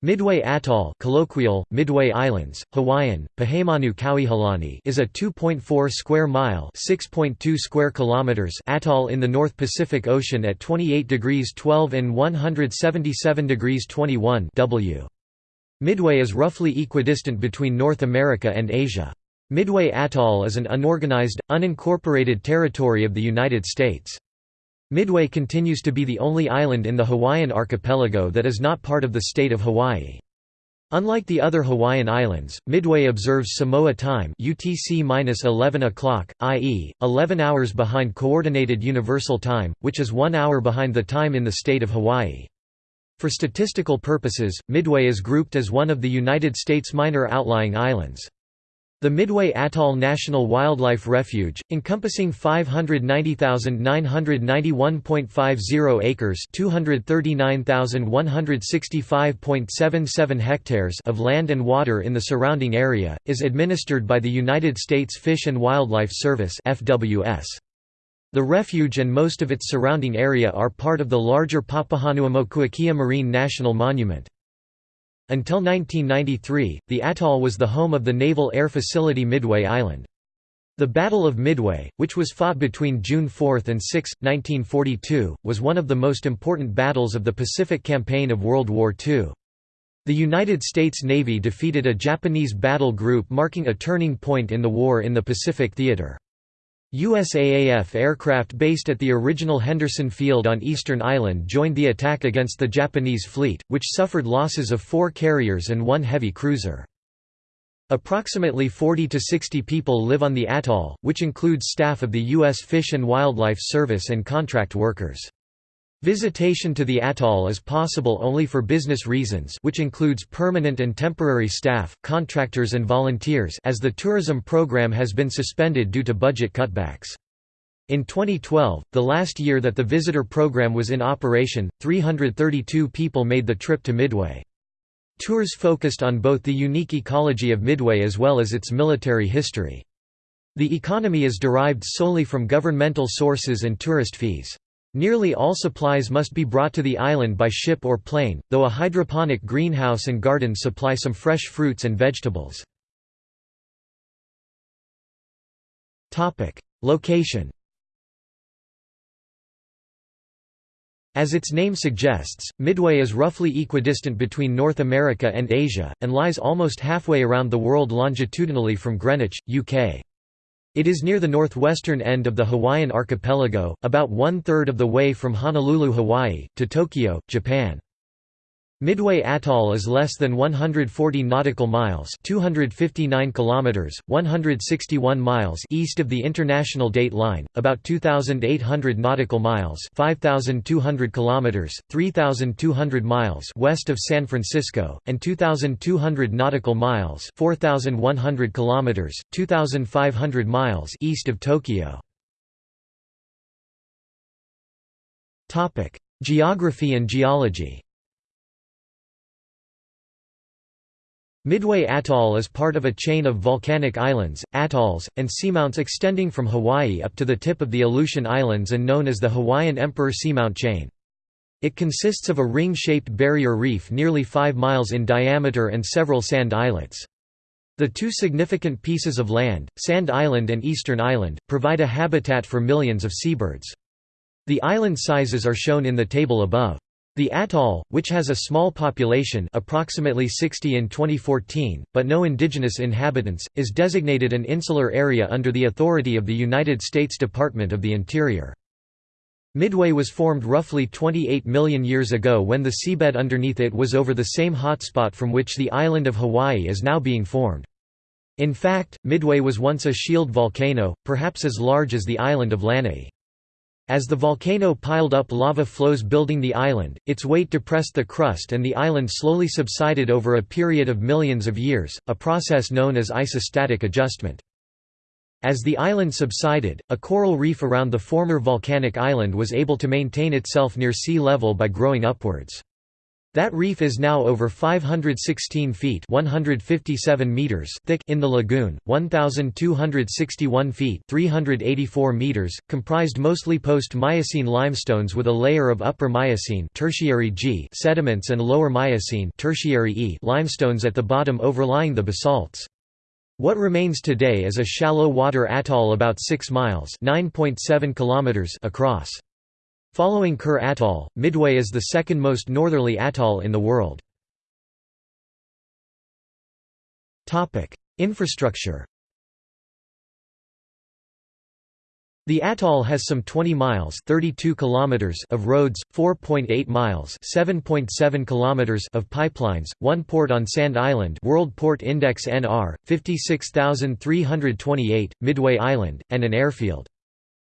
Midway Atoll colloquial, Midway Islands, Hawaiian, Pihemanu Kauihelani is a 2.4 square mile square kilometers atoll in the North Pacific Ocean at 28 degrees 12 and 177 degrees 21 W. Midway is roughly equidistant between North America and Asia. Midway Atoll is an unorganized, unincorporated territory of the United States. Midway continues to be the only island in the Hawaiian archipelago that is not part of the state of Hawaii. Unlike the other Hawaiian islands, Midway observes Samoa time UTC-11 o'clock, i.e., 11 hours behind Coordinated Universal Time, which is one hour behind the time in the state of Hawaii. For statistical purposes, Midway is grouped as one of the United States minor outlying islands. The Midway Atoll National Wildlife Refuge, encompassing 590,991.50 acres (239,165.77 hectares) of land and water in the surrounding area, is administered by the United States Fish and Wildlife Service (FWS). The refuge and most of its surrounding area are part of the larger Papahanaumokuakea Marine National Monument. Until 1993, the atoll was the home of the Naval Air Facility Midway Island. The Battle of Midway, which was fought between June 4 and 6, 1942, was one of the most important battles of the Pacific Campaign of World War II. The United States Navy defeated a Japanese battle group marking a turning point in the war in the Pacific Theater. USAAF aircraft based at the original Henderson Field on Eastern Island joined the attack against the Japanese fleet, which suffered losses of four carriers and one heavy cruiser. Approximately 40 to 60 people live on the atoll, which includes staff of the U.S. Fish and Wildlife Service and contract workers. Visitation to the atoll is possible only for business reasons which includes permanent and temporary staff, contractors and volunteers as the tourism program has been suspended due to budget cutbacks. In 2012, the last year that the visitor program was in operation, 332 people made the trip to Midway. Tours focused on both the unique ecology of Midway as well as its military history. The economy is derived solely from governmental sources and tourist fees. Nearly all supplies must be brought to the island by ship or plane, though a hydroponic greenhouse and garden supply some fresh fruits and vegetables. Location As its name suggests, Midway is roughly equidistant between North America and Asia, and lies almost halfway around the world longitudinally from Greenwich, UK. It is near the northwestern end of the Hawaiian archipelago, about one-third of the way from Honolulu, Hawaii, to Tokyo, Japan. Midway Atoll is less than 140 nautical miles, 259 kilometers, 161 miles east of the international date line, about 2800 nautical miles, 5200 kilometers, 3200 miles west of San Francisco, and 2200 nautical miles, 4100 kilometers, 2500 miles east of Tokyo. Topic: Geography and geology. Midway Atoll is part of a chain of volcanic islands, atolls, and seamounts extending from Hawaii up to the tip of the Aleutian Islands and known as the Hawaiian Emperor Seamount Chain. It consists of a ring-shaped barrier reef nearly 5 miles in diameter and several sand islets. The two significant pieces of land, Sand Island and Eastern Island, provide a habitat for millions of seabirds. The island sizes are shown in the table above. The atoll, which has a small population approximately 60 in 2014, but no indigenous inhabitants, is designated an insular area under the authority of the United States Department of the Interior. Midway was formed roughly 28 million years ago when the seabed underneath it was over the same hotspot from which the island of Hawaii is now being formed. In fact, Midway was once a shield volcano, perhaps as large as the island of Lanai. As the volcano piled up lava flows building the island, its weight depressed the crust and the island slowly subsided over a period of millions of years, a process known as isostatic adjustment. As the island subsided, a coral reef around the former volcanic island was able to maintain itself near sea level by growing upwards. That reef is now over 516 feet 157 meters thick in the lagoon, 1,261 feet 384 meters, comprised mostly post-Miocene limestones with a layer of upper Miocene tertiary G sediments and lower Miocene tertiary e limestones at the bottom overlying the basalts. What remains today is a shallow water atoll about 6 miles kilometers across. Following Kure Atoll, Midway is the second most northerly atoll in the world. Infrastructure The atoll has some 20 miles 32 kilometers of roads, 4.8 miles 7.7 kilometers of pipelines, one port on Sand Island World Port Index NR, 56328, Midway Island, and an airfield.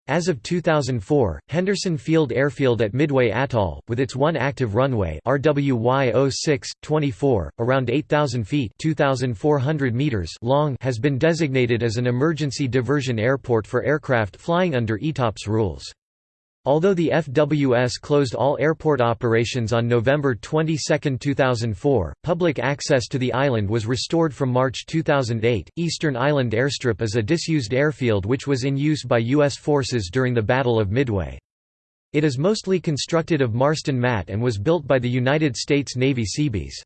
As of 2004, Henderson Field Airfield at Midway Atoll, with its one active runway RWY 06, 24, around 8,000 feet meters long has been designated as an emergency diversion airport for aircraft flying under ETOPS rules. Although the FWS closed all airport operations on November 22, 2004, public access to the island was restored from March 2008. Eastern Island Airstrip is a disused airfield which was in use by U.S. forces during the Battle of Midway. It is mostly constructed of Marston mat and was built by the United States Navy Seabees.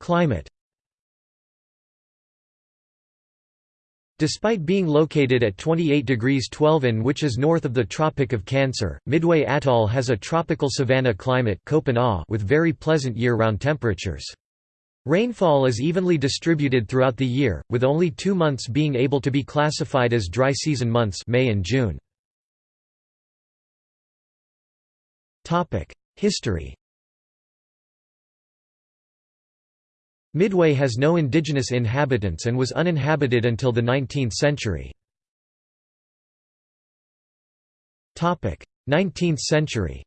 Climate Despite being located at 28 degrees 12 in which is north of the Tropic of Cancer, Midway Atoll has a tropical savanna climate with very pleasant year-round temperatures. Rainfall is evenly distributed throughout the year, with only two months being able to be classified as dry season months May and June. History Midway has no indigenous inhabitants and was uninhabited until the 19th century. 19th century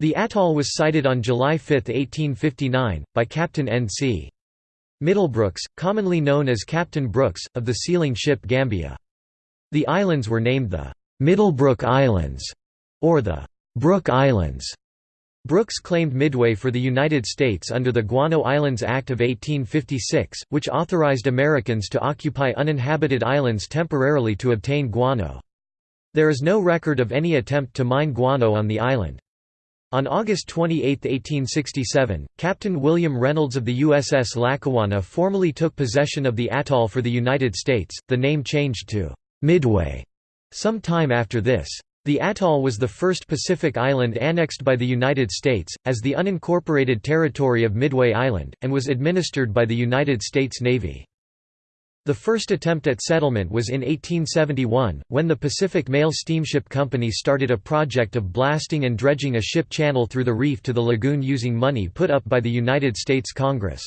The atoll was sighted on July 5, 1859, by Captain N.C. Middlebrooks, commonly known as Captain Brooks, of the sealing ship Gambia. The islands were named the Middlebrook Islands, or the Brook Islands, Brooks claimed Midway for the United States under the Guano Islands Act of 1856, which authorized Americans to occupy uninhabited islands temporarily to obtain guano. There is no record of any attempt to mine guano on the island. On August 28, 1867, Captain William Reynolds of the USS Lackawanna formally took possession of the atoll for the United States, the name changed to Midway some time after this. The atoll was the first Pacific island annexed by the United States, as the unincorporated territory of Midway Island, and was administered by the United States Navy. The first attempt at settlement was in 1871, when the Pacific Mail Steamship Company started a project of blasting and dredging a ship channel through the reef to the lagoon using money put up by the United States Congress.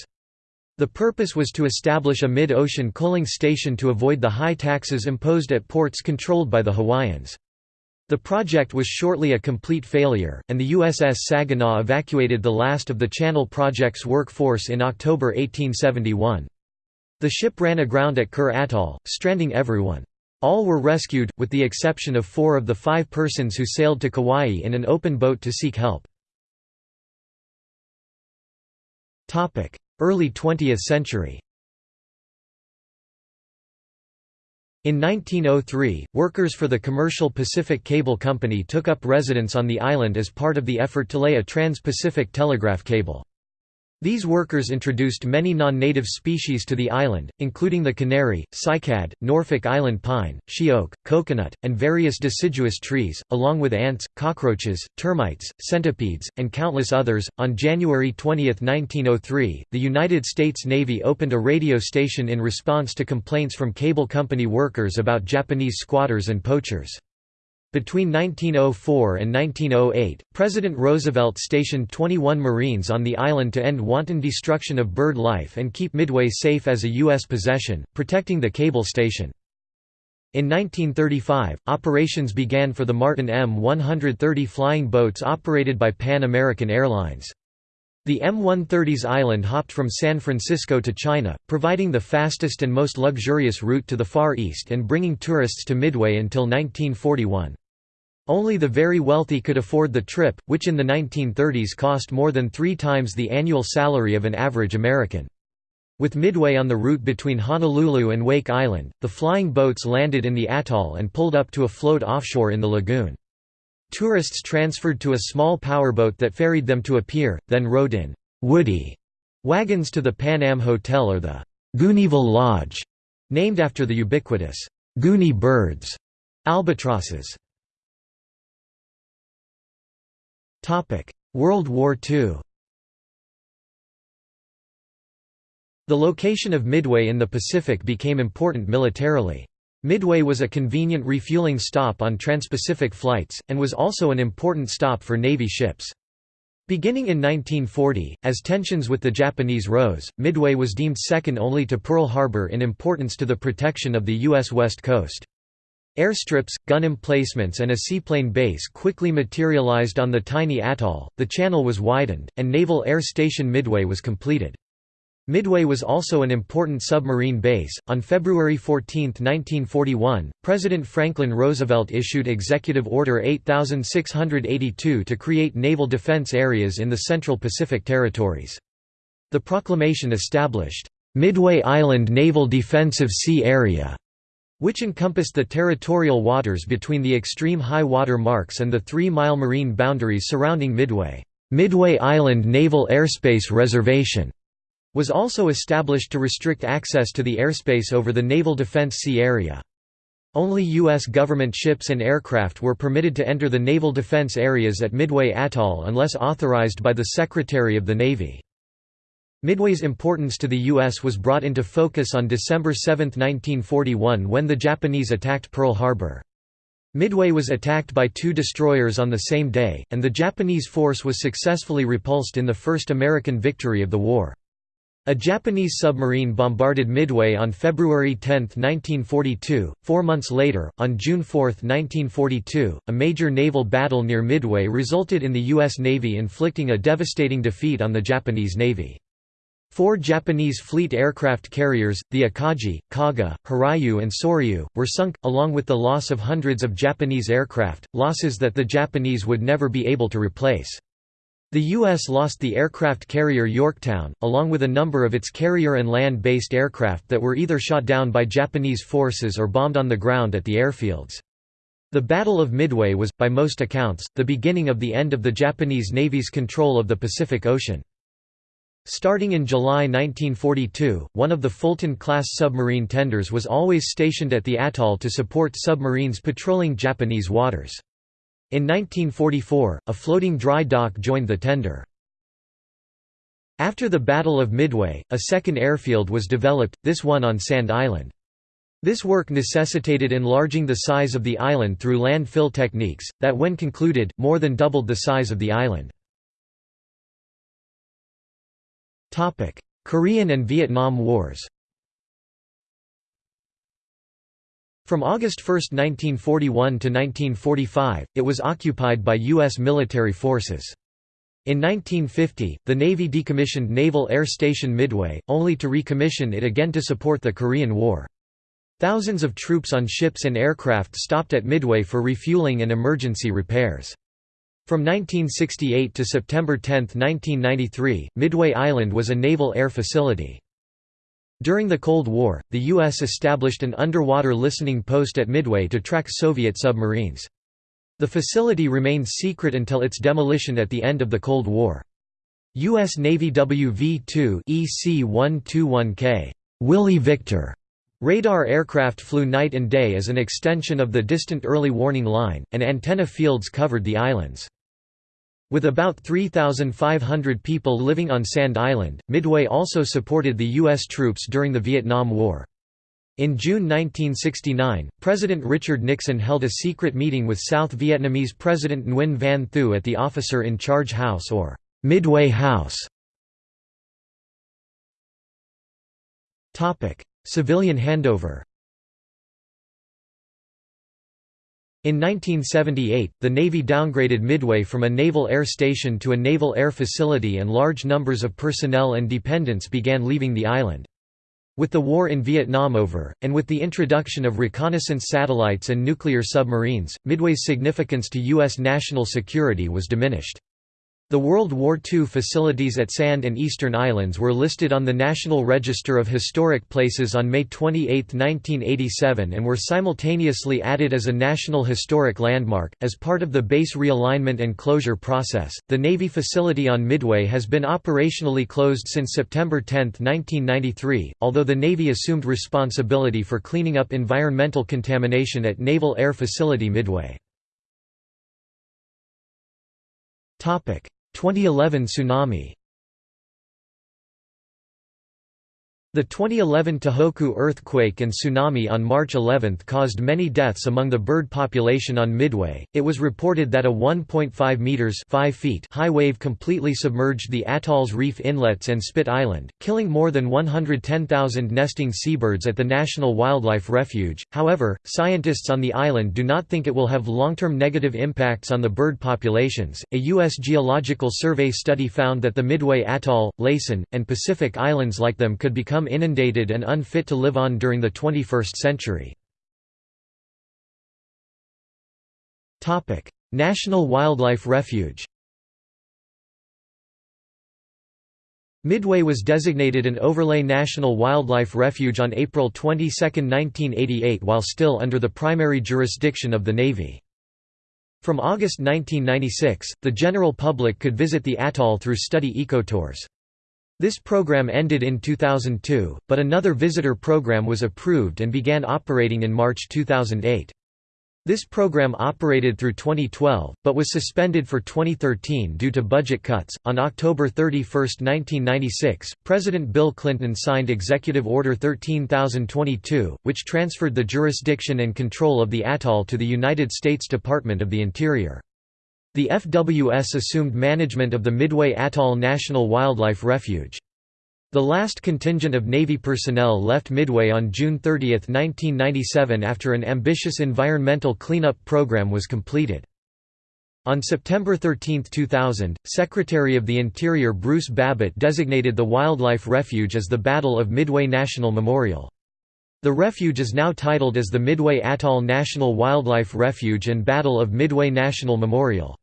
The purpose was to establish a mid-ocean coaling station to avoid the high taxes imposed at ports controlled by the Hawaiians. The project was shortly a complete failure, and the USS Saginaw evacuated the last of the Channel Project's workforce in October 1871. The ship ran aground at Kure Atoll, stranding everyone. All were rescued, with the exception of four of the five persons who sailed to Kauai in an open boat to seek help. Early 20th century In 1903, workers for the commercial Pacific Cable Company took up residence on the island as part of the effort to lay a trans-Pacific telegraph cable. These workers introduced many non-native species to the island, including the canary, cycad, Norfolk Island pine, she oak, coconut, and various deciduous trees, along with ants, cockroaches, termites, centipedes, and countless others. On January 20, 1903, the United States Navy opened a radio station in response to complaints from cable company workers about Japanese squatters and poachers. Between 1904 and 1908, President Roosevelt stationed 21 Marines on the island to end wanton destruction of bird life and keep Midway safe as a U.S. possession, protecting the cable station. In 1935, operations began for the Martin M130 flying boats operated by Pan American Airlines. The M130's island hopped from San Francisco to China, providing the fastest and most luxurious route to the Far East and bringing tourists to Midway until 1941. Only the very wealthy could afford the trip, which in the 1930s cost more than three times the annual salary of an average American. With Midway on the route between Honolulu and Wake Island, the flying boats landed in the atoll and pulled up to a float offshore in the lagoon. Tourists transferred to a small powerboat that ferried them to a pier, then rode in «woody» wagons to the Pan Am Hotel or the «Gooneeville Lodge», named after the ubiquitous «Goonie birds» albatrosses. World War II The location of Midway in the Pacific became important militarily. Midway was a convenient refueling stop on transpacific flights, and was also an important stop for Navy ships. Beginning in 1940, as tensions with the Japanese rose, Midway was deemed second only to Pearl Harbor in importance to the protection of the U.S. West Coast. Airstrips, gun emplacements and a seaplane base quickly materialized on the tiny atoll, the channel was widened, and Naval Air Station Midway was completed. Midway was also an important submarine base. On February 14, 1941, President Franklin Roosevelt issued Executive Order 8682 to create naval defense areas in the Central Pacific Territories. The proclamation established Midway Island Naval Defensive Sea Area, which encompassed the territorial waters between the extreme high water marks and the three-mile marine boundaries surrounding Midway. Midway Island Naval Airspace Reservation was also established to restrict access to the airspace over the Naval Defense Sea Area. Only U.S. government ships and aircraft were permitted to enter the naval defense areas at Midway Atoll unless authorized by the Secretary of the Navy. Midway's importance to the U.S. was brought into focus on December 7, 1941 when the Japanese attacked Pearl Harbor. Midway was attacked by two destroyers on the same day, and the Japanese force was successfully repulsed in the first American victory of the war. A Japanese submarine bombarded Midway on February 10, 1942. Four months later, on June 4, 1942, a major naval battle near Midway resulted in the U.S. Navy inflicting a devastating defeat on the Japanese Navy. Four Japanese fleet aircraft carriers, the Akagi, Kaga, Hiryu and Soryu, were sunk, along with the loss of hundreds of Japanese aircraft, losses that the Japanese would never be able to replace. The U.S. lost the aircraft carrier Yorktown, along with a number of its carrier and land-based aircraft that were either shot down by Japanese forces or bombed on the ground at the airfields. The Battle of Midway was, by most accounts, the beginning of the end of the Japanese Navy's control of the Pacific Ocean. Starting in July 1942, one of the Fulton-class submarine tenders was always stationed at the atoll to support submarines patrolling Japanese waters. In 1944, a floating dry dock joined the tender. After the Battle of Midway, a second airfield was developed, this one on Sand Island. This work necessitated enlarging the size of the island through landfill techniques, that when concluded, more than doubled the size of the island. Korean and Vietnam Wars From August 1, 1941 to 1945, it was occupied by U.S. military forces. In 1950, the Navy decommissioned Naval Air Station Midway, only to recommission it again to support the Korean War. Thousands of troops on ships and aircraft stopped at Midway for refueling and emergency repairs. From 1968 to September 10, 1993, Midway Island was a naval air facility. During the Cold War, the U.S. established an underwater listening post at Midway to track Soviet submarines. The facility remained secret until its demolition at the end of the Cold War. U.S. Navy WV-2 EC-121K Willie Victor radar aircraft flew night and day as an extension of the distant early warning line, and antenna fields covered the islands. With about 3,500 people living on Sand Island, Midway also supported the U.S. troops during the Vietnam War. In June 1969, President Richard Nixon held a secret meeting with South Vietnamese President Nguyen Van Thieu at the Officer in Charge House or Midway House. Civilian handover In 1978, the Navy downgraded Midway from a naval air station to a naval air facility and large numbers of personnel and dependents began leaving the island. With the war in Vietnam over, and with the introduction of reconnaissance satellites and nuclear submarines, Midway's significance to U.S. national security was diminished. The World War II facilities at Sand and Eastern Islands were listed on the National Register of Historic Places on May 28, 1987 and were simultaneously added as a National Historic Landmark. As part of the base realignment and closure process, the Navy facility on Midway has been operationally closed since September 10, 1993, although the Navy assumed responsibility for cleaning up environmental contamination at Naval Air Facility Midway. 2011 tsunami The 2011 Tohoku earthquake and tsunami on March 11 caused many deaths among the bird population on Midway. It was reported that a 1.5 meters (5 feet) high wave completely submerged the atoll's reef inlets and Spit Island, killing more than 110,000 nesting seabirds at the National Wildlife Refuge. However, scientists on the island do not think it will have long-term negative impacts on the bird populations. A US Geological Survey study found that the Midway Atoll, Laysan, and Pacific Islands like them could become become inundated and unfit to live on during the 21st century. National Wildlife Refuge Midway was designated an Overlay National Wildlife Refuge on April 22, 1988 while still under the primary jurisdiction of the Navy. From August 1996, the general public could visit the atoll through study ecotours. This program ended in 2002, but another visitor program was approved and began operating in March 2008. This program operated through 2012, but was suspended for 2013 due to budget cuts. On October 31, 1996, President Bill Clinton signed Executive Order 13022, which transferred the jurisdiction and control of the atoll to the United States Department of the Interior. The FWS assumed management of the Midway Atoll National Wildlife Refuge. The last contingent of Navy personnel left Midway on June 30, 1997 after an ambitious environmental cleanup program was completed. On September 13, 2000, Secretary of the Interior Bruce Babbitt designated the wildlife refuge as the Battle of Midway National Memorial. The refuge is now titled as the Midway Atoll National Wildlife Refuge and Battle of Midway National Memorial.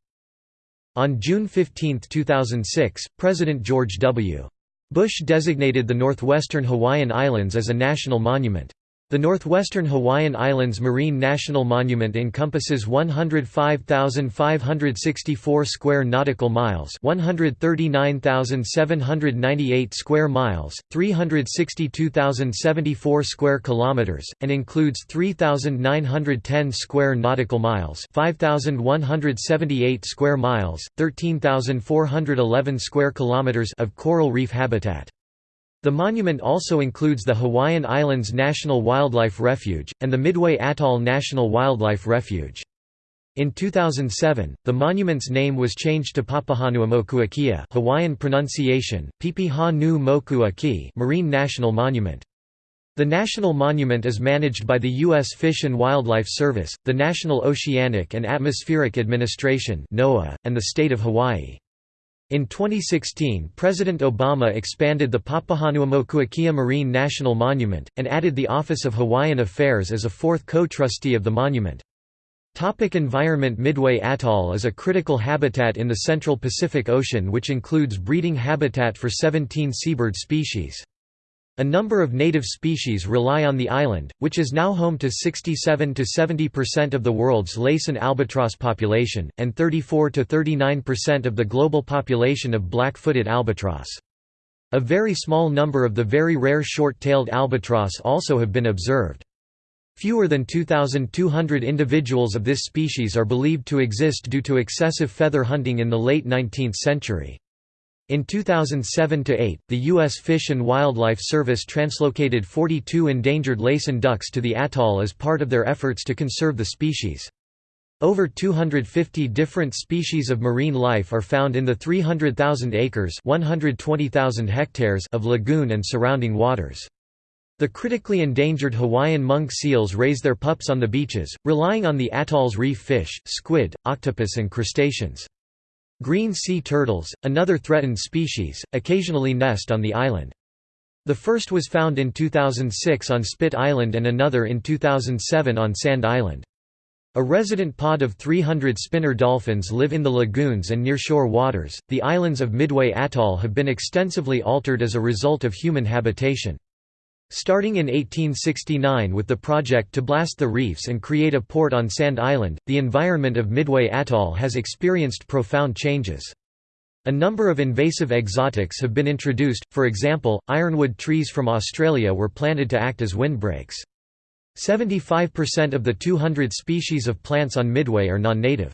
On June 15, 2006, President George W. Bush designated the northwestern Hawaiian Islands as a national monument. The Northwestern Hawaiian Islands Marine National Monument encompasses 105,564 square nautical miles, 139,798 square miles, 362,074 square kilometers, and includes 3,910 square nautical miles, 5,178 square miles, 13,411 square kilometers of coral reef habitat. The monument also includes the Hawaiian Islands National Wildlife Refuge, and the Midway Atoll National Wildlife Refuge. In 2007, the monument's name was changed to Papahanaumokuakea Hawaiian pronunciation, Pipiha nu Moku Marine National Monument. The national monument is managed by the U.S. Fish and Wildlife Service, the National Oceanic and Atmospheric Administration and the state of Hawaii. In 2016 President Obama expanded the Papahanaumokuakea Marine National Monument, and added the Office of Hawaiian Affairs as a fourth co-trustee of the monument. Topic environment Midway Atoll is a critical habitat in the central Pacific Ocean which includes breeding habitat for 17 seabird species. A number of native species rely on the island, which is now home to 67 to 70% of the world's Laysan albatross population, and 34 to 39% of the global population of black-footed albatross. A very small number of the very rare short-tailed albatross also have been observed. Fewer than 2,200 individuals of this species are believed to exist due to excessive feather hunting in the late 19th century. In 2007–8, the U.S. Fish and Wildlife Service translocated 42 endangered Laysan ducks to the atoll as part of their efforts to conserve the species. Over 250 different species of marine life are found in the 300,000 acres hectares of lagoon and surrounding waters. The critically endangered Hawaiian monk seals raise their pups on the beaches, relying on the atoll's reef fish, squid, octopus and crustaceans. Green sea turtles, another threatened species, occasionally nest on the island. The first was found in 2006 on Spit Island and another in 2007 on Sand Island. A resident pod of 300 spinner dolphins live in the lagoons and nearshore waters. The islands of Midway Atoll have been extensively altered as a result of human habitation. Starting in 1869 with the project to blast the reefs and create a port on Sand Island, the environment of Midway Atoll has experienced profound changes. A number of invasive exotics have been introduced, for example, ironwood trees from Australia were planted to act as windbreaks. 75% of the 200 species of plants on Midway are non-native.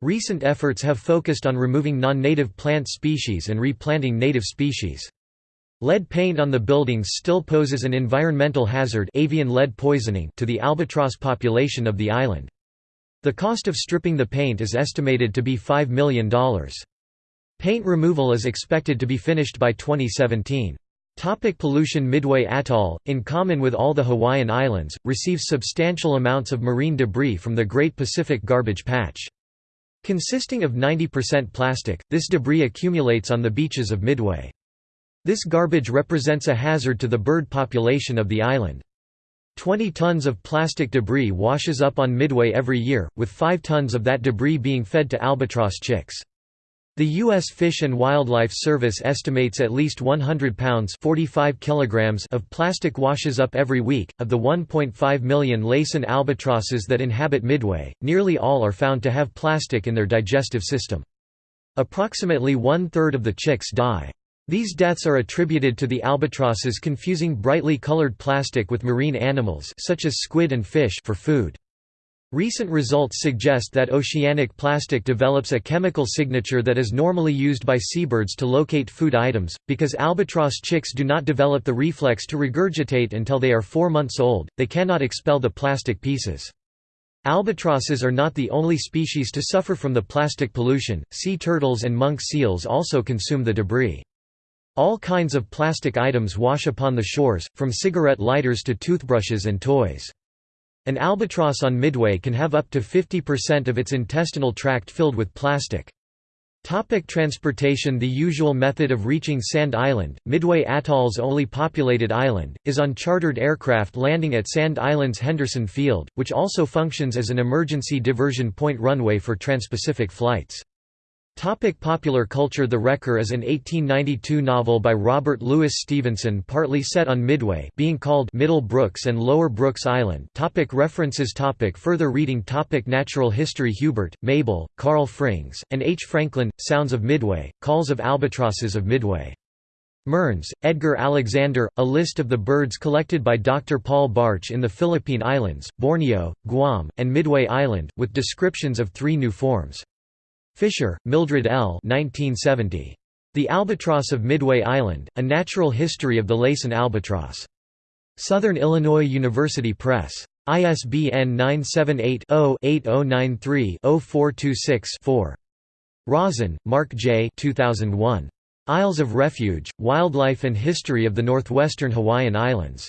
Recent efforts have focused on removing non-native plant species and replanting native species. Lead paint on the buildings still poses an environmental hazard avian lead poisoning to the albatross population of the island. The cost of stripping the paint is estimated to be $5 million. Paint removal is expected to be finished by 2017. Topic pollution Midway Atoll, in common with all the Hawaiian Islands, receives substantial amounts of marine debris from the Great Pacific Garbage Patch. Consisting of 90% plastic, this debris accumulates on the beaches of Midway. This garbage represents a hazard to the bird population of the island. 20 tons of plastic debris washes up on Midway every year, with 5 tons of that debris being fed to albatross chicks. The U.S. Fish and Wildlife Service estimates at least 100 pounds 45 kilograms of plastic washes up every week. Of the 1.5 million Laysan albatrosses that inhabit Midway, nearly all are found to have plastic in their digestive system. Approximately one-third of the chicks die. These deaths are attributed to the albatrosses confusing brightly colored plastic with marine animals such as squid and fish for food. Recent results suggest that oceanic plastic develops a chemical signature that is normally used by seabirds to locate food items. Because albatross chicks do not develop the reflex to regurgitate until they are four months old, they cannot expel the plastic pieces. Albatrosses are not the only species to suffer from the plastic pollution, sea turtles and monk seals also consume the debris. All kinds of plastic items wash upon the shores, from cigarette lighters to toothbrushes and toys. An albatross on Midway can have up to 50% of its intestinal tract filled with plastic. Topic transportation The usual method of reaching Sand Island, Midway Atoll's only populated island, is on chartered aircraft landing at Sand Island's Henderson Field, which also functions as an emergency diversion point runway for transpacific flights. Topic popular culture The Wrecker is an 1892 novel by Robert Louis Stevenson partly set on Midway being called Middle Brooks and Lower Brooks Island topic References topic Further reading topic Natural history Hubert, Mabel, Carl Frings, and H. Franklin, Sounds of Midway, Calls of Albatrosses of Midway. Mearns, Edgar Alexander, A list of the birds collected by Dr. Paul Bartsch in the Philippine Islands, Borneo, Guam, and Midway Island, with descriptions of three new forms. Fisher, Mildred L. 1970. The Albatross of Midway Island, A Natural History of the Laysan Albatross. Southern Illinois University Press. ISBN 978-0-8093-0426-4. Rosen, Mark J. 2001. Isles of Refuge, Wildlife and History of the Northwestern Hawaiian Islands.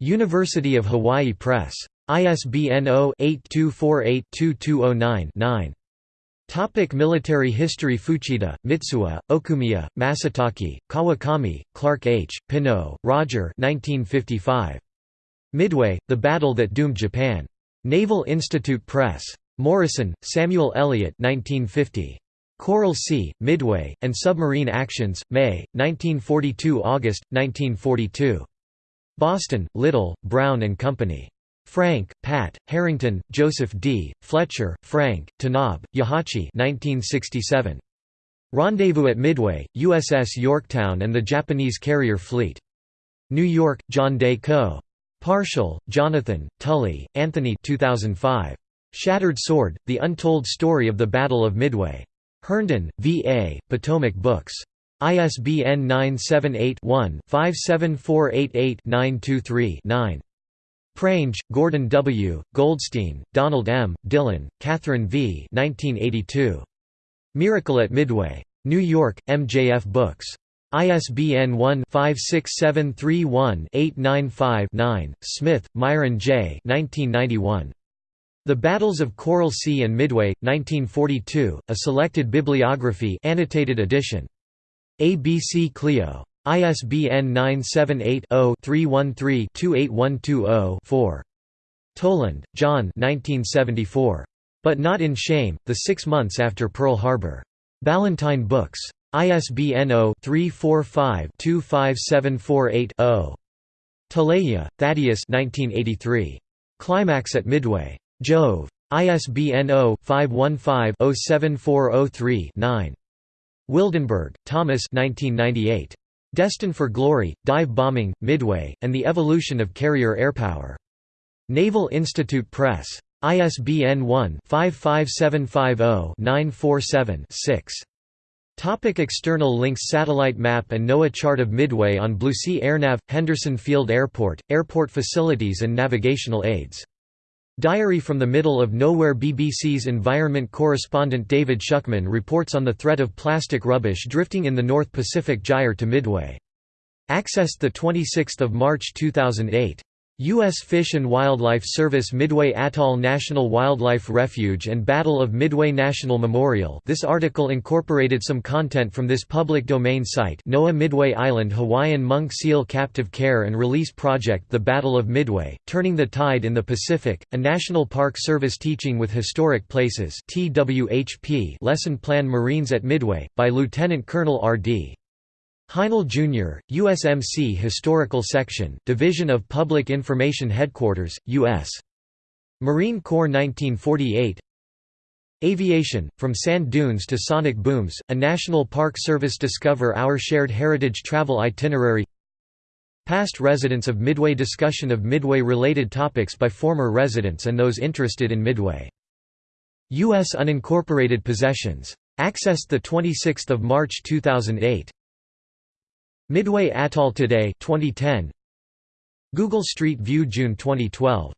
University of Hawaii Press. ISBN 0-8248-2209-9. Topic military history Fuchida, Mitsuo, Okumiya, Masatake, Kawakami, Clark H., Pineau, Roger 1955. Midway, The Battle That Doomed Japan. Naval Institute Press. Morison, Samuel Eliot 1950. Coral Sea, Midway, and Submarine Actions, May, 1942 August, 1942. Boston, Little, Brown and Company. Frank, Pat, Harrington, Joseph D., Fletcher, Frank, Tanabe, Yahachi 1967. Rendezvous at Midway, USS Yorktown and the Japanese Carrier Fleet. New York, John Day Co. Parshall, Jonathan, Tully, Anthony 2005. Shattered Sword, The Untold Story of the Battle of Midway. Herndon, V. A., Potomac Books. ISBN 978 one 57488 923 9 Prange, Gordon W., Goldstein, Donald M., Dillon, Catherine V. 1982. Miracle at Midway. New York, MJF Books. ISBN 1-56731-895-9. Smith, Myron J. 1991. The Battles of Coral Sea and Midway, 1942, a selected bibliography annotated edition. ABC Clio. ISBN 978-0-313-28120-4. Toland, John 1974. But Not in Shame, The Six Months After Pearl Harbor. Ballantine Books. ISBN 0-345-25748-0. Tuleja, Thaddeus Climax at Midway. Jove. ISBN 0-515-07403-9. Wildenberg, Thomas Destined for Glory, Dive Bombing, Midway, and the Evolution of Carrier Airpower. Naval Institute Press. ISBN 1-55750-947-6. Topic external links Satellite map and NOAA chart of Midway on Blue Sea AirNav – Henderson Field Airport, airport facilities and navigational aids. Diary from the Middle of Nowhere BBC's environment correspondent David Shukman reports on the threat of plastic rubbish drifting in the North Pacific gyre to Midway. Accessed 26 March 2008. U.S. Fish and Wildlife Service Midway Atoll National Wildlife Refuge and Battle of Midway National Memorial this article incorporated some content from this public domain site NOAA Midway Island Hawaiian Monk Seal Captive Care and Release Project The Battle of Midway, Turning the Tide in the Pacific, a National Park Service Teaching with Historic Places TWHP Lesson Plan Marines at Midway, by Lieutenant Colonel R.D. Heinl Jr., USMC Historical Section, Division of Public Information Headquarters, U.S. Marine Corps 1948 Aviation, From Sand Dunes to Sonic Booms, a National Park Service Discover Our Shared Heritage Travel Itinerary Past residents of Midway Discussion of Midway-related topics by former residents and those interested in Midway. U.S. Unincorporated Possessions. Accessed 26 March 2008. Midway Atoll Today 2010 Google Street View June 2012